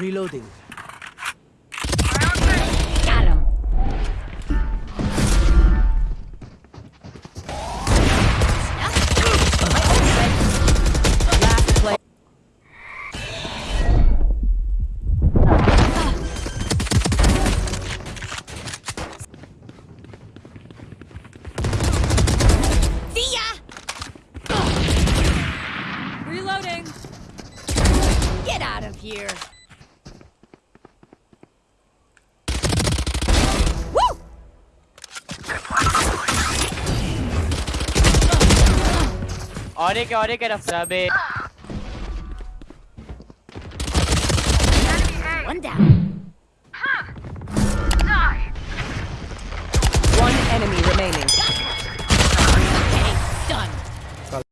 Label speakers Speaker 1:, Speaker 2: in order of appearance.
Speaker 1: Reloading.
Speaker 2: Got him.
Speaker 1: Last play.
Speaker 2: See ya! Reloading. Get out of here.
Speaker 3: Ori ka, ori ka na.
Speaker 2: One down.